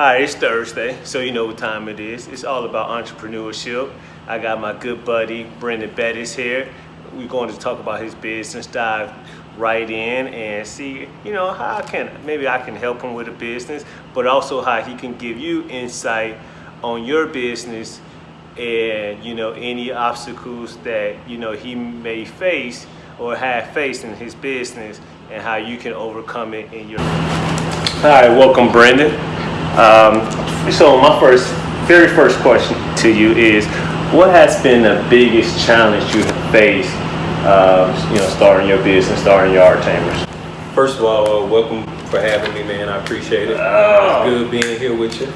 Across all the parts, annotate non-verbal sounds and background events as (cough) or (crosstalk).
right, it's Thursday, so you know what time it is. It's all about entrepreneurship. I got my good buddy Brendan Bettis here. We're going to talk about his business, dive right in and see, you know, how I can, maybe I can help him with a business, but also how he can give you insight on your business and, you know, any obstacles that, you know, he may face or have faced in his business and how you can overcome it in your all right welcome brendan um, so my first very first question to you is what has been the biggest challenge you have faced uh, you know starting your business starting your yard tamers First of all, uh, welcome for having me, man. I appreciate it. Oh. It's good being here with you.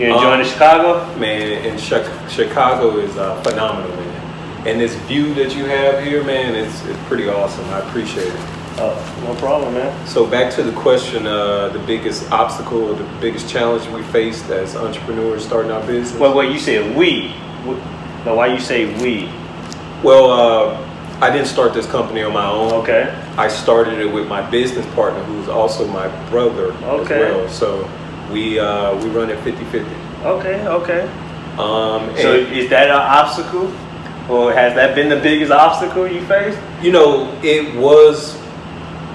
you enjoying Um, chicago Man, and Chi- Chicago is uh, phenomenal, man. And this view that you have here, man, it's, it's pretty awesome. I appreciate it. Oh no problem man So back to the question, uh, the biggest obstacle or the biggest challenge we faced as entrepreneurs starting our business. well well you said we Wh- no why you say we Well, uh, I didn't start this company on my own. okay I started it with my business partner, who's also my brother Okay. as well. So we uh, we run it 50-50. okay okay Um, so is that an obstacle or has that been the biggest obstacle you faced you know, it was,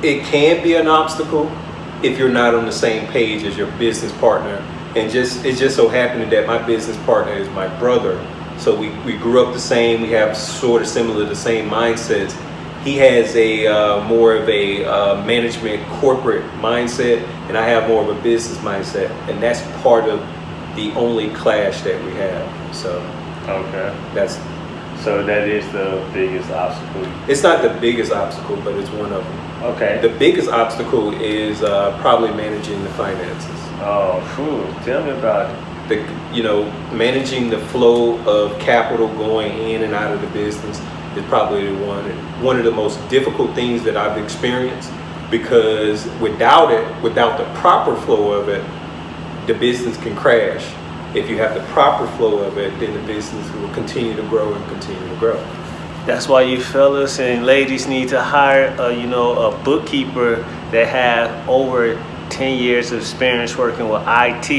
it can be an obstacle if you're not on the same page as your business partner. And just it just so happened that my business partner is my brother. So we, we grew up the same. We have sort of similar, the same mindsets. He has a uh, more of a uh, management corporate mindset, and I have more of a business mindset, and that's part of the only clash that we have. So okay that's So that is the biggest obstacle. it's not the biggest obstacle, but it's one of them. Okay. The biggest obstacle is uh, probably managing the finances. oh, phew. Tell me about it. The, you know, managing the flow of capital going in and out of the business is probably the one one of the most difficult things that I've experienced because without it, without the proper flow of it, the business can crash. If you have the proper flow of it, then the business will continue to grow and continue to grow. That's why you fellas and ladies need to hire, a, you know, a bookkeeper that have over 10 years of experience working with IT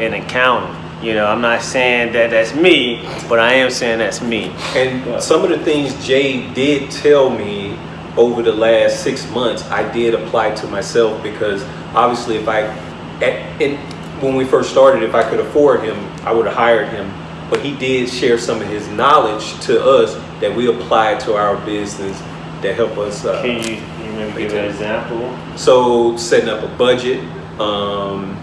and accounting. You know, I'm not saying that that's me, but I am saying that's me. And some of the things Jay did tell me over the last six months, I did apply to myself because obviously, if I, when we first started, if I could afford him, I would have hired him. But he did share some of his knowledge to us that we applied to our business that help us. Uh, Can you, you maybe give an example? so setting up a budget, um,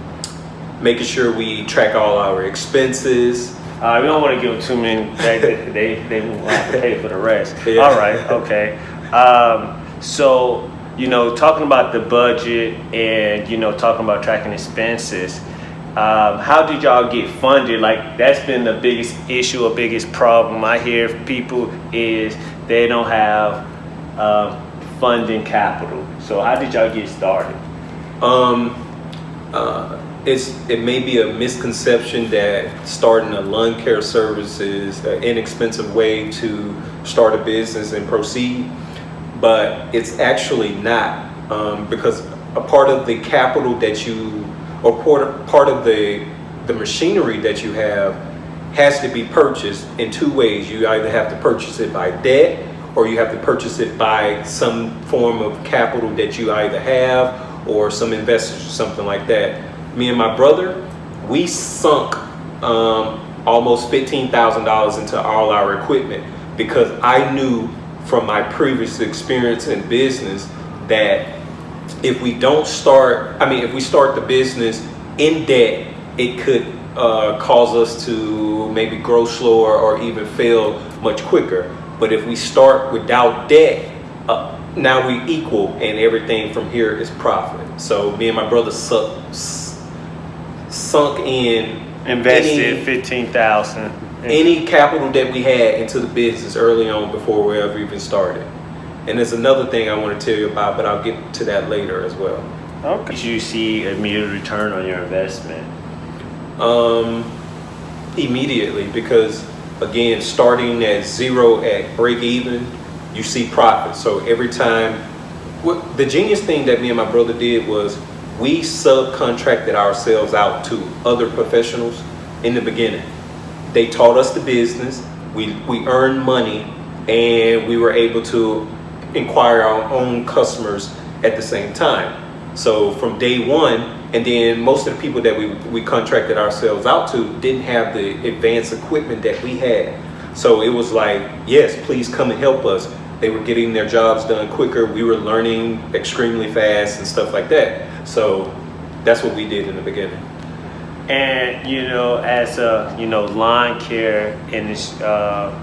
making sure we track all our expenses. Uh, we don't want to give them too many. They, they, they, they will have to pay for the rest. (laughs) Yeah. All right, okay. Um, so, you know, talking about the budget and, you know, talking about tracking expenses, um, how did y'all get funded? Like, that's been the biggest issue or biggest problem I hear people is they don't have um, funding capital. So, how did y'all get started? Um, uh, it's it may be a misconception that starting a lawn care service is an inexpensive way to start a business and proceed, but it's actually not um, because a part of the capital that you or part of, the the machinery that you have has to be purchased in two ways. You either have to purchase it by debt or you have to purchase it by some form of capital that you either have or some investors or something like that. Me and my brother, we sunk um, almost $15,000 into all our equipment because I knew from my previous experience in business that if we don't start, I mean, if we start the business in debt, it could uh, cause us to maybe grow slower or even fail much quicker. But if we start without debt, uh, now we equal and everything from here is profit. So me and my brother sunk in Invested any- 15000 any capital that we had into the business early on before we ever even started. And there's another thing I want to tell you about, but I'll get to that later as well. Okay. Did you see immediate return on your investment? Um, immediately, because again, starting at zero at break even, you see profit. So every time, what the genius thing that me and my brother did was we subcontracted ourselves out to other professionals in the beginning. They taught us the business, we, we earned money, and we were able to inquire our own customers at the same time. So from day one, and then most of the people that we, we contracted ourselves out to didn't have the advanced equipment that we had. So it was like, yes, please come and help us. They were getting their jobs done quicker. We were learning extremely fast and stuff like that. So that's what we did in the beginning. And you know, as a you know lawn care and uh,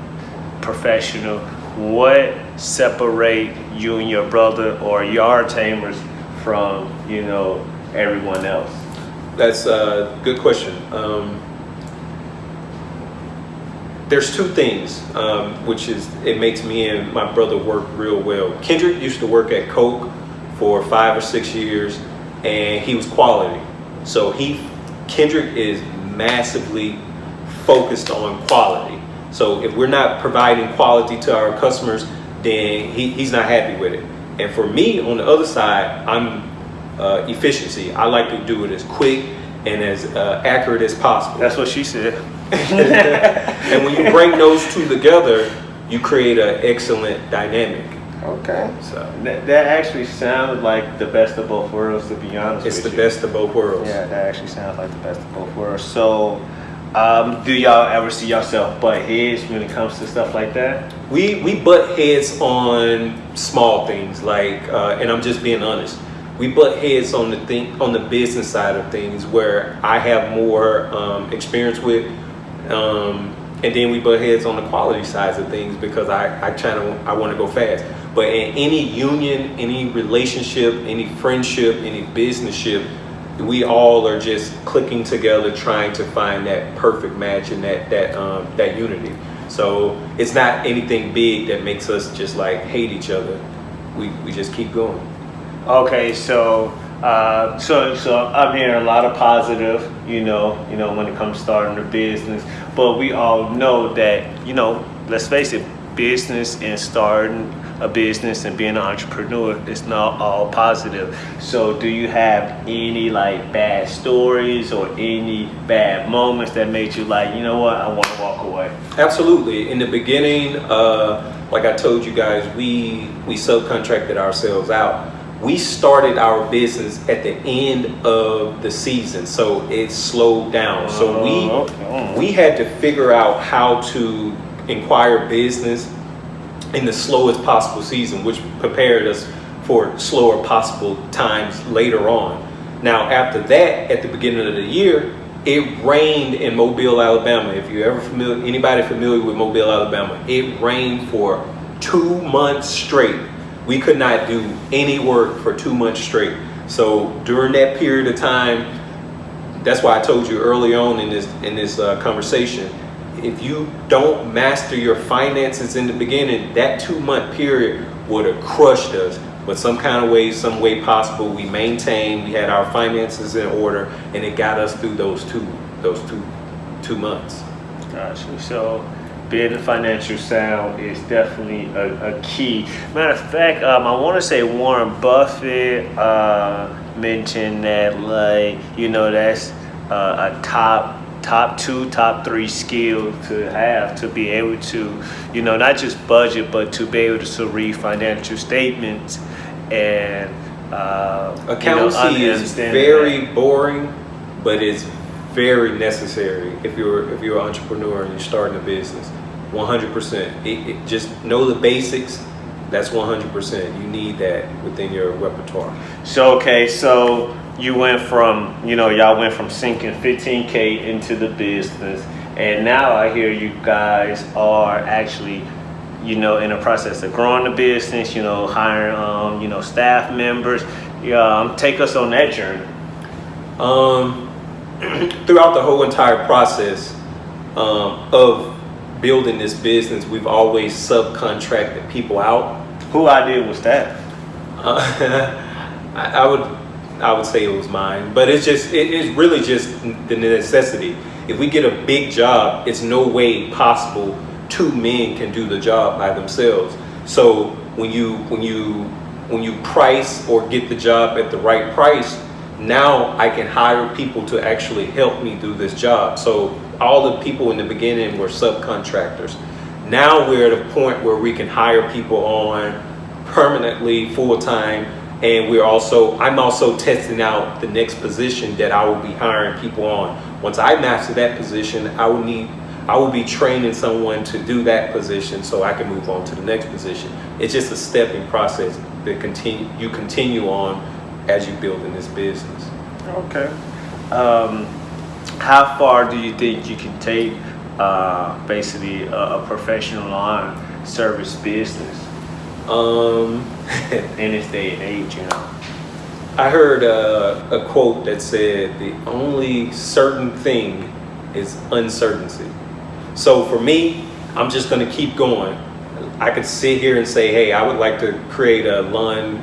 professional, what separate you and your brother or yard tamers from you know everyone else? That's a good question. Um, there's two things, um, which is it makes me and my brother work real well. Kendrick used to work at Coke for five or six years, and he was quality. So he, Kendrick is massively focused on quality. So if we're not providing quality to our customers, then he, he's not happy with it. And for me, on the other side, I'm uh, efficiency. I like to do it as quick and as uh, accurate as possible. That's what she said. (laughs) and when you bring those two together, you create an excellent dynamic. Okay. So that, that actually sounds like the best of both worlds, to be honest. It's the you. best of both worlds. Yeah, that actually sounds like the best of both worlds. So, um, do y'all ever see yourself butt heads when it comes to stuff like that? We we butt heads on small things like, uh, and I'm just being honest. We butt heads on the thing on the business side of things where I have more um, experience with, um, and then we butt heads on the quality sides of things because I I try to I want to go fast. But in any union, any relationship, any friendship, any businessship, we all are just clicking together, trying to find that perfect match and that that um, that unity. So it's not anything big that makes us just like hate each other. We we just keep going. Okay, so uh, so so I'm hearing a lot of positive, you know, you know, when it comes to starting a business. But we all know that, you know, let's face it, business and starting a business and being an entrepreneur it's not all positive. So do you have any like bad stories or any bad moments that made you like, you know what, I want to walk away? Absolutely. In the beginning, uh, like I told you guys, we we subcontracted ourselves out. We started our business at the end of the season, so it slowed down. So we Oh, we had to figure out how to inquire business in the slowest possible season, which prepared us for slower possible times later on. Now, after that, at the beginning of the year, it rained in Mobile, Alabama. If you ever familiar, anybody familiar with Mobile, Alabama, it rained for two months straight. We could not do any work for two months straight. So during that period of time, that's why I told you early on in this in this uh, conversation if you don't master your finances in the beginning, that two month period would have crushed us. But some kind of way, some way possible, we maintained, we had our finances in order, and it got us through those two, those two, two months. Gotcha. So being financial sound is definitely a, a key. Matter of fact, um, I want to say Warren Buffett uh, mentioned that, like, you know, that's uh, a top top two, top three skill to have to be able to, you know, not just budget, but to be able to read financial statements and uh, Accountancy you know, is very that. boring, but it's very necessary if you're if you're an entrepreneur and you're starting a business. 100%. It, it, just know the basics. That's 100%. You need that within your repertoire. So okay, so you went from you know y'all went from sinking 15k into the business, and now I hear you guys are actually you know in the process of growing the business. You know hiring um, you know staff members. Um, take us on that journey. Um, (clears throat) throughout the whole entire process um, of building this business, we've always subcontracted people out. Who I did was that? Uh, (laughs) I, I would I would say it was mine, but it's just it is really just the necessity. If we get a big job, it's no way possible two men can do the job by themselves. So when you when you when you price or get the job at the right price, now I can hire people to actually help me do this job. So all the people in the beginning were subcontractors. Now we're at a point where we can hire people on permanently, full time, and we're also I'm also testing out the next position that I will be hiring people on. Once I master that position, I will need I will be training someone to do that position so I can move on to the next position. It's just a stepping process that continue you continue on as you build in this business. Okay. Um, how far do you think you can take uh, basically a, a professional lawn service business Um, (laughs) in this day and age? You know. I heard uh, a quote that said, the only certain thing is uncertainty. So for me, I'm just gonna keep going. I could sit here and say, hey, I would like to create a lawn,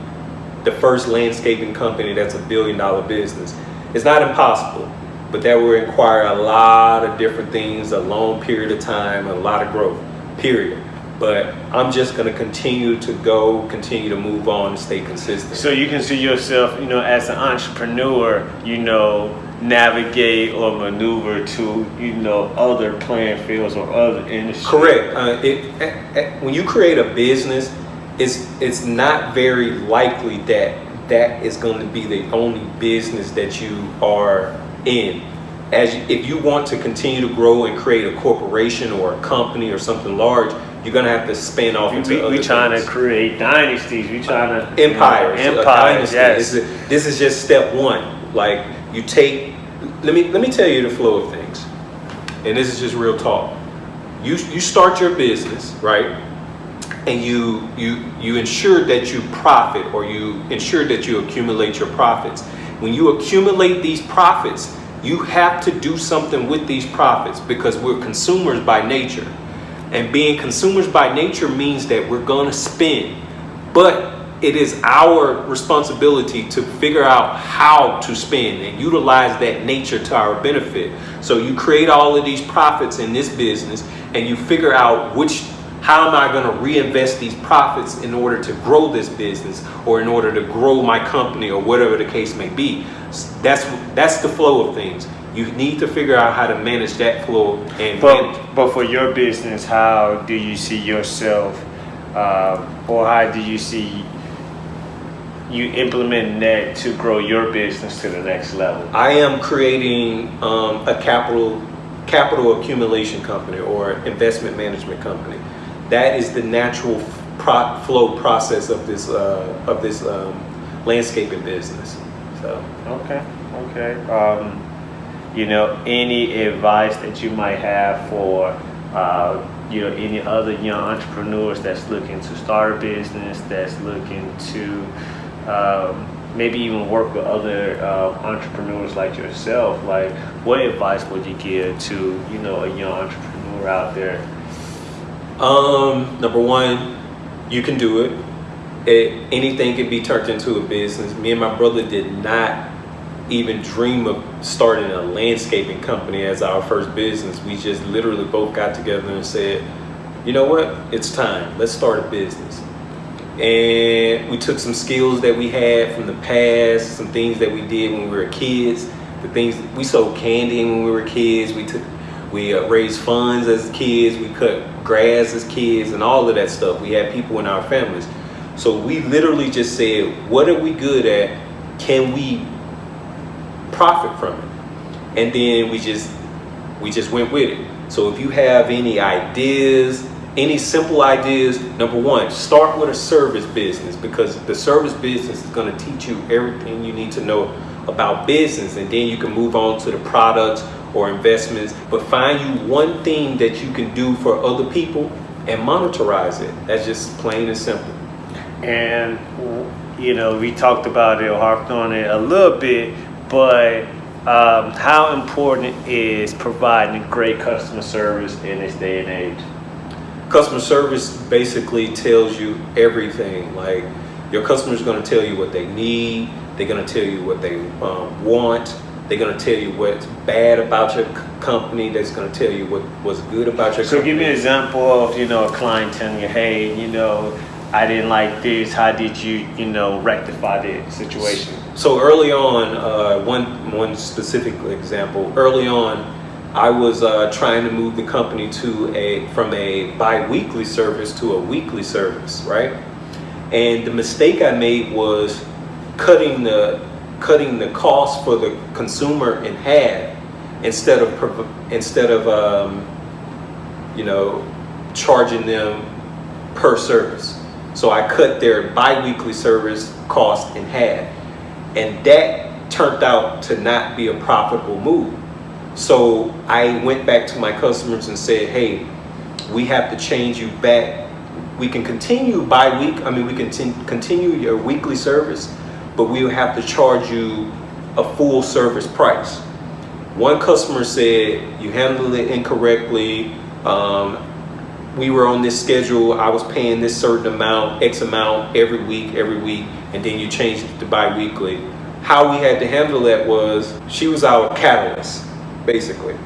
the first landscaping company that's a billion dollar business. It's not impossible, but that will require a lot of different things, a long period of time, a lot of growth, period. But I'm just gonna continue to go, continue to move on and stay consistent. So you can see yourself, you know, as an entrepreneur, you know, navigate or maneuver to, you know, other playing fields or other industries. Correct. Uh, it, eh, eh, when you create a business, it's it's not very likely that that is going to be the only business that you are in. As you, if you want to continue to grow and create a corporation or a company or something large, you're going to have to spin off into We, other we trying to create dynasties. We trying to empires. You know, empires. Yes. This is, this is just step one. Like you take. Let me let me tell you the flow of things, and this is just real talk. You you start your business right, and you you you ensure that you profit or you ensure that you accumulate your profits. When you accumulate these profits, you have to do something with these profits because we're consumers by nature. And being consumers by nature means that we're going to spend. But it is our responsibility to figure out how to spend and utilize that nature to our benefit. So you create all of these profits in this business and you figure out which how am I going to reinvest these profits in order to grow this business or in order to grow my company or whatever the case may be. That's that's the flow of things. You need to figure out how to manage that flow and manage. But, but for your business, how do you see yourself, uh, or how do you see you implementing that to grow your business to the next level? I am creating um, a capital capital accumulation company or investment management company. That is the natural pro- flow process of this uh, of this um, landscaping business. So Okay, okay. Um, you know, any advice that you might have for, uh, you know, any other young entrepreneurs that's looking to start a business, that's looking to um, maybe even work with other uh, entrepreneurs like yourself? Like, what advice would you give to, you know, a young entrepreneur out there? Um, number one, you can do it. it. Anything can be turned into a business. Me and my brother did not even dream of starting a landscaping company as our first business. We just literally both got together and said, you know what, it's time. Let's start a business. And we took some skills that we had from the past, some things that we did when we were kids, the things we sold candy when we were kids. We took we uh, raised funds as kids. We cut grass as kids and all of that stuff. We had people in our families. So we literally just said, what are we good at? Can we profit from it? And then we just we just went with it. So if you have any ideas, any simple ideas, number one, start with a service business because the service business is going to teach you everything you need to know about business and then you can move on to the products or investments, but find you one thing that you can do for other people and monetize it. That's just plain and simple. And you know, we talked about it harped on it a little bit, but um, how important is providing great customer service in this day and age? Customer service basically tells you everything. Like your customer's going to tell you what they need. They're going to tell you what they um, want. They're going to tell you what's bad about your company. That's going to tell you what was good about your So company. So give me an example of, you know, a client telling you, hey, you know, I didn't like this. How did you, you know, rectify the situation? So early on, uh, one one specific example. Early on, I was uh, trying to move the company to a from a bi-weekly service to a weekly service, right? And the mistake I made was cutting the cutting the cost for the consumer in half instead of instead of um, you know charging them per service. So I cut their bi-weekly service cost in half. And that turned out to not be a profitable move. So I went back to my customers and said, hey, we have to change you back. We can continue by week. I mean, we can continue your weekly service, but we will have to charge you a full service price. One customer said, you handled it incorrectly. Um, we were on this schedule. I was paying this certain amount, X amount every week, every week, and then you changed it to bi-weekly. How we had to handle that was she was our catalyst, basically.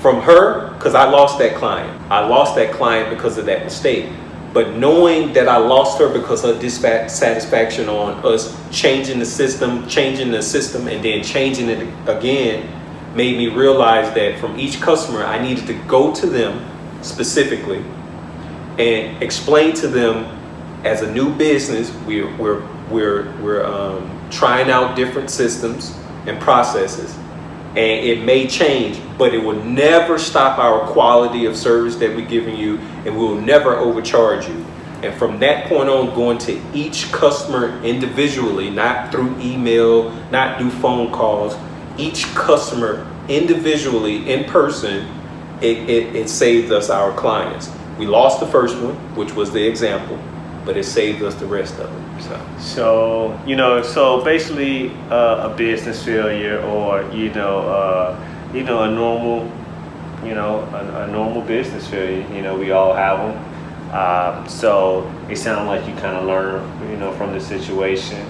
From her, because I lost that client. I lost that client because of that mistake. But knowing that I lost her because of dissatisfaction on us changing the system, changing the system, and then changing it again, made me realize that from each customer, I needed to go to them specifically and explain to them as a new business, we're, we're, we're, we're um, trying out different systems and processes and it may change, but it will never stop our quality of service that we're giving you and we will never overcharge you. And from that point on, going to each customer individually, not through email, not through phone calls, each customer individually in person it, it, it saved us our clients. We lost the first one, which was the example, but it saved us the rest of them. So, so you know, so basically uh, a business failure or, you know, uh, you know, a normal, you know, a, a, normal business failure, you know, we all have them. Um, so it sounds like you kind of learn, you know, from the situation,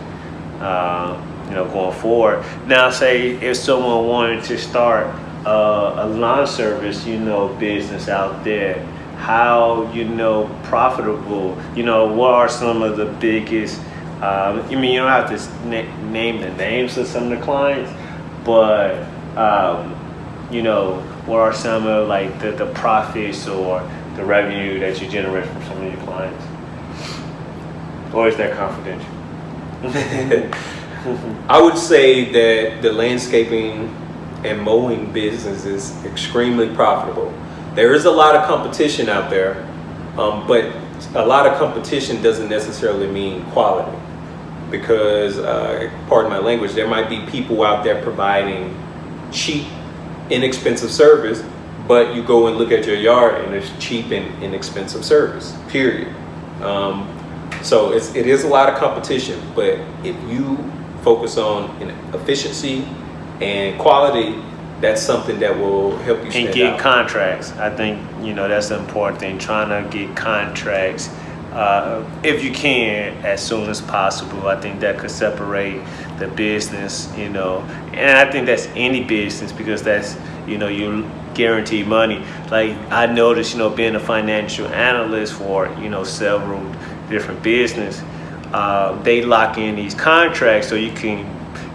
uh, you know, going forward. Now, say if someone wanted to start uh, a lawn service, you know, business out there, how, you know, profitable, you know, what are some of the biggest, uh, I mean, you don't have to na name the names of some of the clients, but, um, you know, what are some of like the, the profits or the revenue that you generate from some of your clients? Or is that confidential? (laughs) I would say that the landscaping and mowing business is extremely profitable. There is a lot of competition out there, um, but a lot of competition doesn't necessarily mean quality because, uh, pardon my language, there might be people out there providing cheap, inexpensive service, but you go and look at your yard and it's cheap and inexpensive service, period. Um, so it's, it is a lot of competition, but if you focus on efficiency and quality that's something that will help you and get out. contracts. I think you know that's the important thing trying to get contracts uh, if you can as soon as possible. I think that could separate the business you know. And i think that's any business because that's you know you guarantee money. Like i noticed you know being a financial analyst for you know several different business uh, they lock in these contracts so you can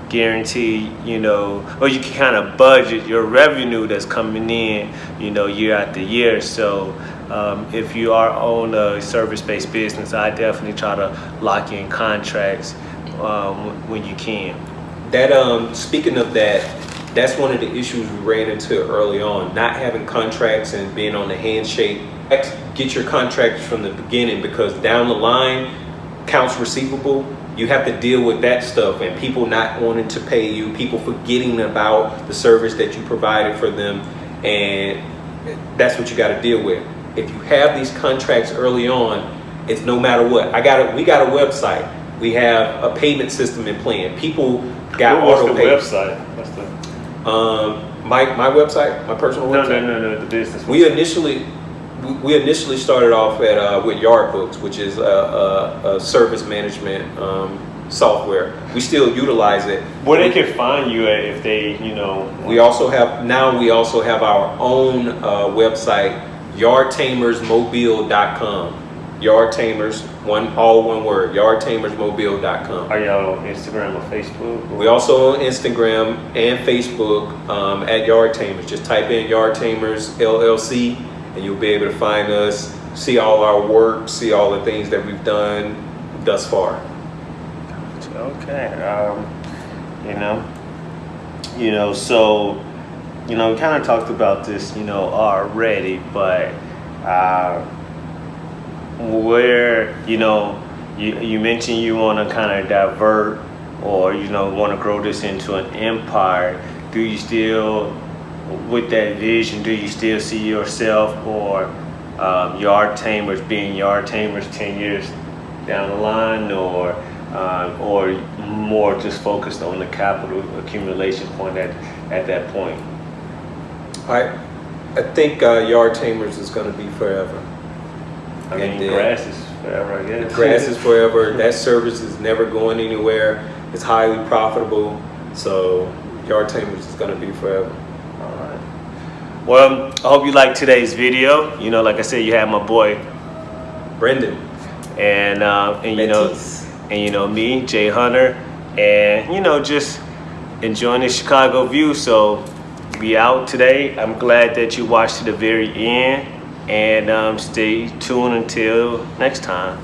guarantee, you know, or you can kind of budget your revenue that's coming in, you know, year after year. So um, if you are on a service-based business, I definitely try to lock in contracts um, when you can. That um, speaking of that, that's one of the issues we ran into early on. Not having contracts and being on the handshake. Get your contracts from the beginning because down the line, accounts receivable you have to deal with that stuff and people not wanting to pay you, people forgetting about the service that you provided for them, and that's what you got to deal with. If you have these contracts early on, it's no matter what. I got a, we got a website. We have a payment system in plan. People got What's auto the pay. website? What's the um my my website, my personal no, website. No, no, no, the business. We initially we initially started off at uh, with Yardbooks, which is a, a, a service management um, software. We still utilize it. Where they can find you at if they, you know. We also have now we also have our own uh, website, yardtamersmobile.com. Yard Tamers, one all one word, yardtamersmobile.com. Are y'all on Instagram or Facebook? We also on Instagram and Facebook um, at Yard Tamers. Just type in Yard Tamers LLC and you'll be able to find us, see all our work, see all the things that we've done thus far. Okay. Um, you know, you know, so you know, we kind of talked about this, you know, already, but uh, where you know, you you mentioned you want to kind of divert or you know want to grow this into an empire. Do you still, with that vision, do you still see yourself or um, yard tamers being yard tamers ten years down the line, or uh, or more just focused on the capital accumulation point at at that point? I I think uh, Yard Tamers is going to be forever. I mean, then- grass is forever, I guess. Grass is forever. (laughs) That service is never going anywhere. It's highly profitable. So Yard Tamers is going to be forever. Well, I hope you liked today's video. You know, like I said, you had my boy, Brendan, and uh, and you know, and you know me, Jay Hunter, and you know, just enjoying the Chicago view. So be out today. I'm glad that you watched to the very end, and um, stay tuned until next time.